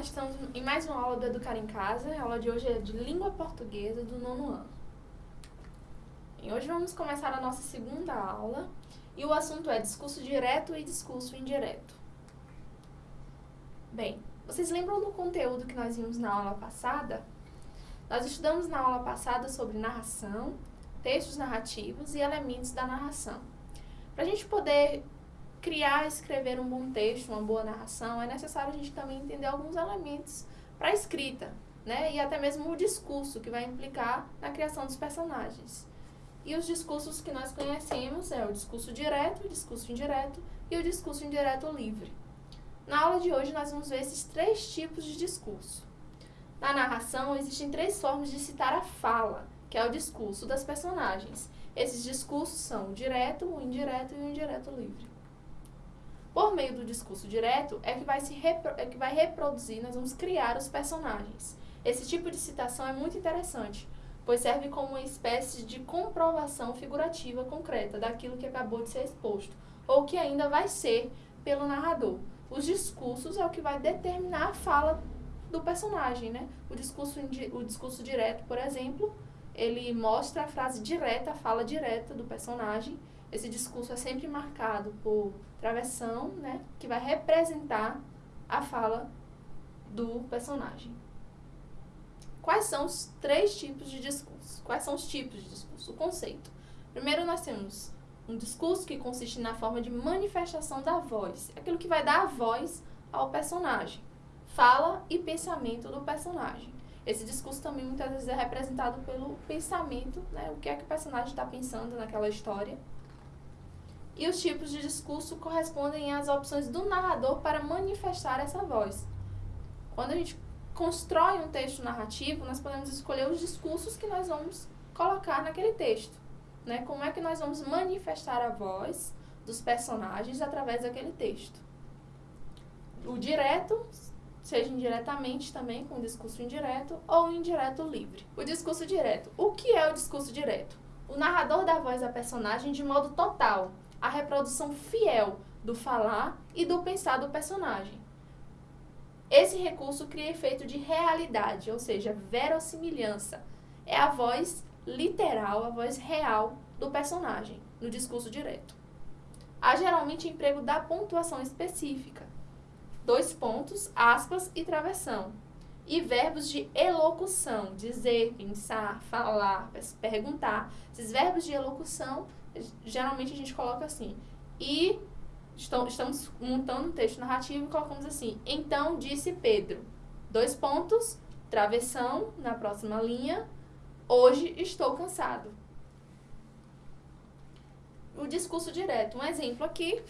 Estamos em mais uma aula do Educar em Casa. A aula de hoje é de língua portuguesa do nono ano. E hoje vamos começar a nossa segunda aula e o assunto é discurso direto e discurso indireto. Bem, vocês lembram do conteúdo que nós vimos na aula passada? Nós estudamos na aula passada sobre narração, textos narrativos e elementos da narração. Para a gente poder criar escrever um bom texto, uma boa narração, é necessário a gente também entender alguns elementos para a escrita, né? E até mesmo o discurso que vai implicar na criação dos personagens. E os discursos que nós conhecemos é o discurso direto, o discurso indireto e o discurso indireto livre. Na aula de hoje nós vamos ver esses três tipos de discurso. Na narração existem três formas de citar a fala, que é o discurso das personagens. Esses discursos são o direto, o indireto e o indireto livre. Por meio do discurso direto é que vai, se é que vai reproduzir, nós vamos criar os personagens. Esse tipo de citação é muito interessante, pois serve como uma espécie de comprovação figurativa concreta daquilo que acabou de ser exposto, ou que ainda vai ser pelo narrador. Os discursos é o que vai determinar a fala do personagem, né? O discurso, o discurso direto, por exemplo, ele mostra a frase direta, a fala direta do personagem, esse discurso é sempre marcado por travessão, né, que vai representar a fala do personagem. Quais são os três tipos de discurso? Quais são os tipos de discurso? O conceito. Primeiro, nós temos um discurso que consiste na forma de manifestação da voz, aquilo que vai dar a voz ao personagem, fala e pensamento do personagem. Esse discurso também muitas vezes é representado pelo pensamento, né, o que é que o personagem está pensando naquela história e os tipos de discurso correspondem às opções do narrador para manifestar essa voz. Quando a gente constrói um texto narrativo, nós podemos escolher os discursos que nós vamos colocar naquele texto. Né? Como é que nós vamos manifestar a voz dos personagens através daquele texto. O direto, seja indiretamente também, com o discurso indireto, ou indireto livre. O discurso direto. O que é o discurso direto? O narrador dá voz à personagem de modo total, a reprodução fiel do falar e do pensar do personagem. Esse recurso cria efeito de realidade, ou seja, verossimilhança. É a voz literal, a voz real do personagem, no discurso direto. Há geralmente emprego da pontuação específica. Dois pontos, aspas e travessão. E verbos de elocução, dizer, pensar, falar, perguntar. Esses verbos de elocução geralmente a gente coloca assim. E estamos montando um texto narrativo e colocamos assim. Então disse Pedro. Dois pontos, travessão na próxima linha. Hoje estou cansado. O discurso direto. Um exemplo aqui.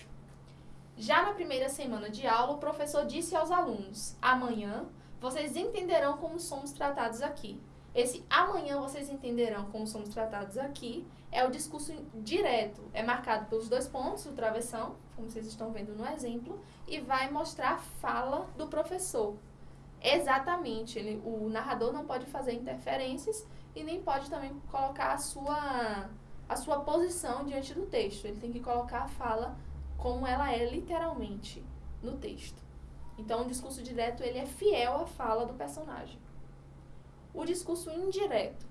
Já na primeira semana de aula, o professor disse aos alunos: amanhã vocês entenderão como somos tratados aqui. Esse amanhã vocês entenderão como somos tratados aqui é o discurso direto. É marcado pelos dois pontos, o travessão, como vocês estão vendo no exemplo, e vai mostrar a fala do professor. Exatamente, ele, o narrador não pode fazer interferências e nem pode também colocar a sua, a sua posição diante do texto. Ele tem que colocar a fala como ela é literalmente no texto. Então, o discurso direto ele é fiel à fala do personagem. O discurso indireto.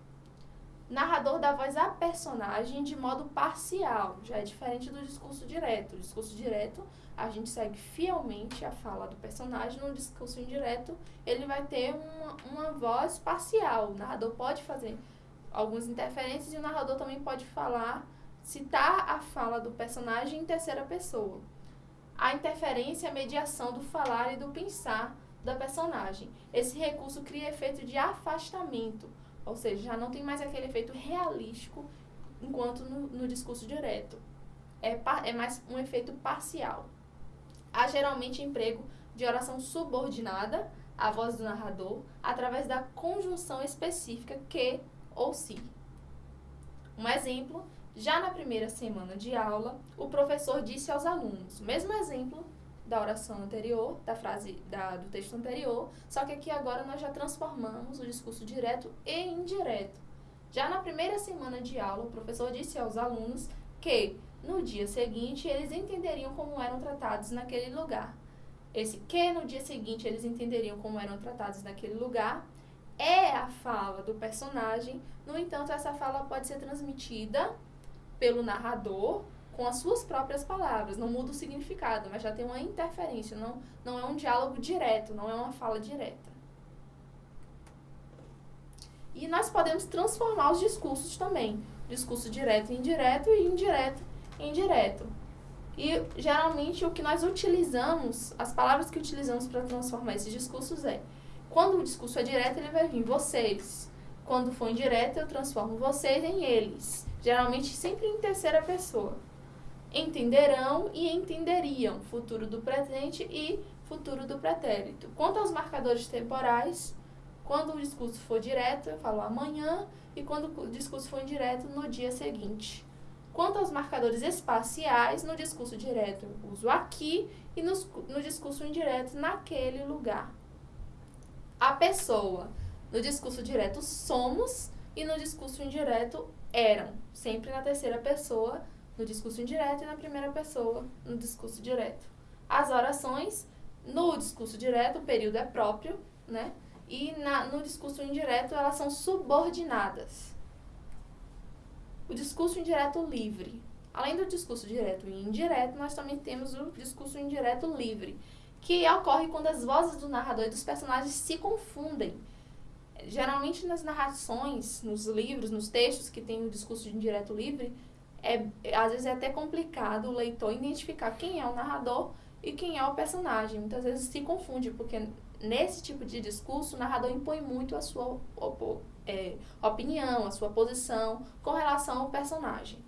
Narrador dá voz à personagem de modo parcial, já é diferente do discurso direto. O discurso direto, a gente segue fielmente a fala do personagem. No discurso indireto, ele vai ter uma, uma voz parcial. O narrador pode fazer algumas interferências e o narrador também pode falar, citar a fala do personagem em terceira pessoa. A interferência é a mediação do falar e do pensar da personagem. Esse recurso cria efeito de afastamento, ou seja, já não tem mais aquele efeito realístico enquanto no, no discurso direto. É, é mais um efeito parcial. Há geralmente emprego de oração subordinada à voz do narrador através da conjunção específica que ou se. Um exemplo, já na primeira semana de aula, o professor disse aos alunos, mesmo exemplo da oração anterior, da frase da, do texto anterior, só que aqui agora nós já transformamos o discurso direto e indireto. Já na primeira semana de aula, o professor disse aos alunos que no dia seguinte eles entenderiam como eram tratados naquele lugar. esse que no dia seguinte eles entenderiam como eram tratados naquele lugar, é a fala do personagem. No entanto, essa fala pode ser transmitida pelo narrador com as suas próprias palavras. Não muda o significado, mas já tem uma interferência. Não, não é um diálogo direto, não é uma fala direta. E nós podemos transformar os discursos também. Discurso direto indireto e indireto indireto. E geralmente o que nós utilizamos, as palavras que utilizamos para transformar esses discursos é: quando o discurso é direto, ele vai vir vocês. Quando for indireto, eu transformo vocês em eles. Geralmente sempre em terceira pessoa. Entenderão e entenderiam, futuro do presente e futuro do pretérito. Quanto aos marcadores temporais, quando o discurso for direto, eu falo amanhã, e quando o discurso for indireto, no dia seguinte. Quanto aos marcadores espaciais, no discurso direto eu uso aqui e no, no discurso indireto naquele lugar. A pessoa, no discurso direto somos e no discurso indireto eram, sempre na terceira pessoa, no discurso indireto e na primeira pessoa, no discurso direto. As orações, no discurso direto, o período é próprio, né? E na, no discurso indireto, elas são subordinadas o discurso indireto livre. Além do discurso direto e indireto, nós também temos o discurso indireto livre, que ocorre quando as vozes do narrador e dos personagens se confundem. Geralmente nas narrações, nos livros, nos textos que tem o discurso indireto livre, é, às vezes é até complicado o leitor identificar quem é o narrador e quem é o personagem. Muitas vezes se confunde, porque nesse tipo de discurso o narrador impõe muito a sua é, opinião, a sua posição com relação ao personagem.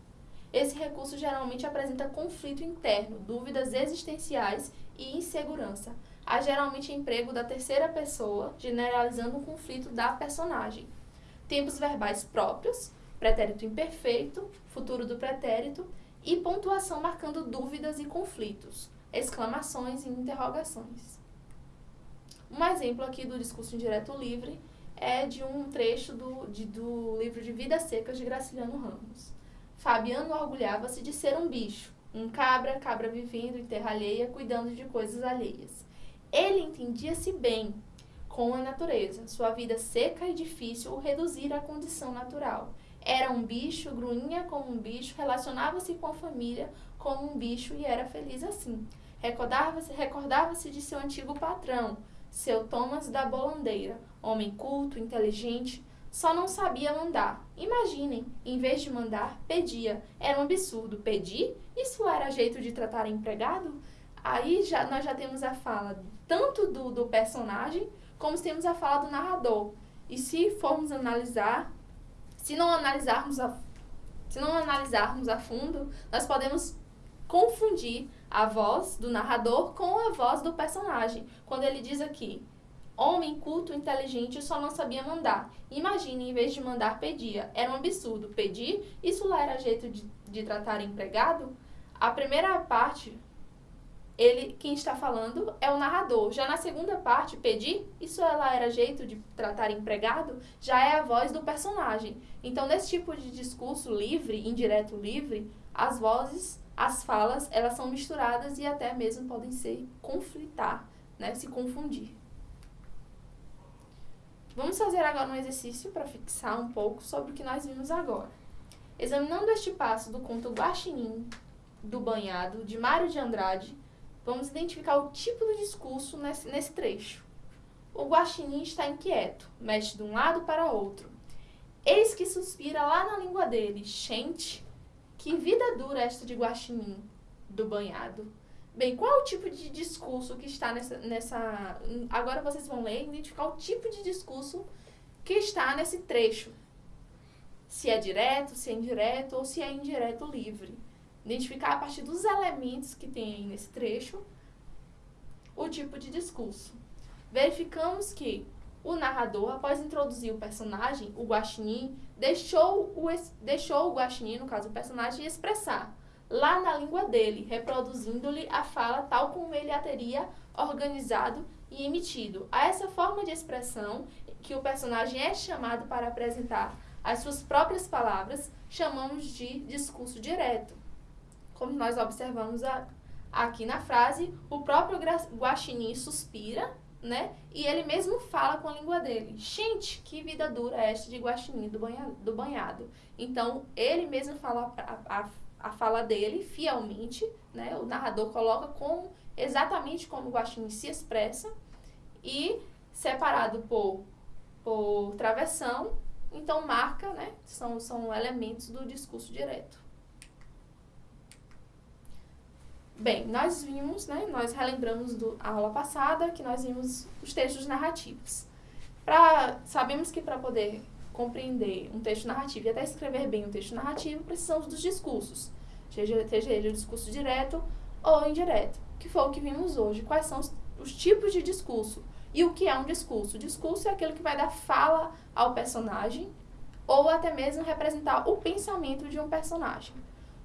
Esse recurso geralmente apresenta conflito interno, dúvidas existenciais e insegurança. Há geralmente emprego da terceira pessoa, generalizando o conflito da personagem. Tempos verbais próprios, pretérito imperfeito, futuro do pretérito e pontuação marcando dúvidas e conflitos, exclamações e interrogações. Um exemplo aqui do discurso indireto livre é de um trecho do, de, do livro de Vidas Secas de Graciliano Ramos. Fabiano orgulhava-se de ser um bicho, um cabra, cabra vivendo em terra alheia, cuidando de coisas alheias. Ele entendia-se bem com a natureza, sua vida seca e difícil o reduzir à condição natural. Era um bicho, grunhia como um bicho, relacionava-se com a família como um bicho e era feliz assim. Recordava-se recordava de seu antigo patrão, seu Thomas da Bolandeira, homem culto, inteligente, só não sabia mandar. Imaginem, em vez de mandar, pedia. Era um absurdo. Pedir? Isso era jeito de tratar empregado? Aí já, nós já temos a fala tanto do, do personagem, como temos a fala do narrador. E se formos analisar, se não analisarmos a, se não analisarmos a fundo, nós podemos confundir a voz do narrador com a voz do personagem. Quando ele diz aqui, homem culto, inteligente, só não sabia mandar. Imagine, em vez de mandar, pedia. Era um absurdo. Pedir, isso lá era jeito de, de tratar empregado? A primeira parte, ele, quem está falando é o narrador. Já na segunda parte, pedir, isso lá era jeito de tratar empregado? Já é a voz do personagem. Então, nesse tipo de discurso livre, indireto livre, as vozes as falas, elas são misturadas e até mesmo podem ser conflitar, né, se confundir. Vamos fazer agora um exercício para fixar um pouco sobre o que nós vimos agora. Examinando este passo do conto Guaxinim do Banhado, de Mário de Andrade, vamos identificar o tipo de discurso nesse, nesse trecho. O guaxinim está inquieto, mexe de um lado para outro. Eis que suspira lá na língua dele, gente, que vida dura esta de guaxinim do banhado. Bem, qual é o tipo de discurso que está nessa, nessa. Agora vocês vão ler e identificar o tipo de discurso que está nesse trecho. Se é direto, se é indireto ou se é indireto livre. Identificar a partir dos elementos que tem nesse trecho o tipo de discurso. Verificamos que o narrador, após introduzir o personagem, o guaxinim, deixou o, deixou o guaxinim, no caso o personagem, expressar lá na língua dele, reproduzindo-lhe a fala tal como ele a teria organizado e emitido. A essa forma de expressão que o personagem é chamado para apresentar as suas próprias palavras, chamamos de discurso direto, como nós observamos a, Aqui na frase, o próprio guaxinim suspira, né? E ele mesmo fala com a língua dele. Gente, que vida dura é esta de guaxinim do, banha, do banhado. Então, ele mesmo fala a, a, a fala dele fielmente, né? O narrador coloca com exatamente como o guaxinim se expressa e separado por, por travessão, então marca, né? São, são elementos do discurso direto. Bem, nós vimos, né, nós relembramos do, a aula passada que nós vimos os textos narrativos. Pra, sabemos que para poder compreender um texto narrativo e até escrever bem um texto narrativo, precisamos dos discursos, seja, seja ele o discurso direto ou indireto, que foi o que vimos hoje. Quais são os, os tipos de discurso e o que é um discurso? O discurso é aquilo que vai dar fala ao personagem ou até mesmo representar o pensamento de um personagem.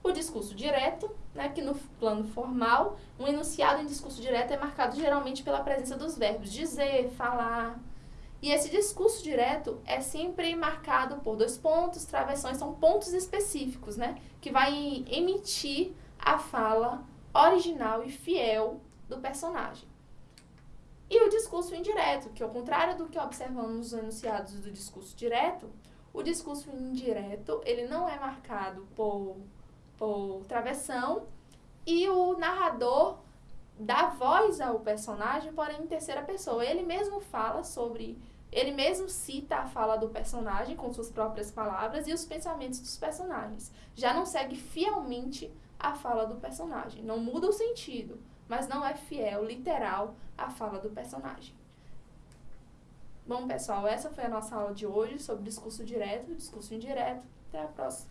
O discurso direto, né, que no plano formal, um enunciado em discurso direto é marcado geralmente pela presença dos verbos dizer, falar. E esse discurso direto é sempre marcado por dois pontos, travessões, são pontos específicos, né, que vai emitir a fala original e fiel do personagem. E o discurso indireto, que ao contrário do que observamos nos enunciados do discurso direto, o discurso indireto, ele não é marcado por por travessão e o narrador dá voz ao personagem, porém em terceira pessoa. Ele mesmo fala sobre. Ele mesmo cita a fala do personagem com suas próprias palavras e os pensamentos dos personagens. Já não segue fielmente a fala do personagem. Não muda o sentido, mas não é fiel, literal, à fala do personagem. Bom, pessoal, essa foi a nossa aula de hoje sobre discurso direto e discurso indireto. Até a próxima.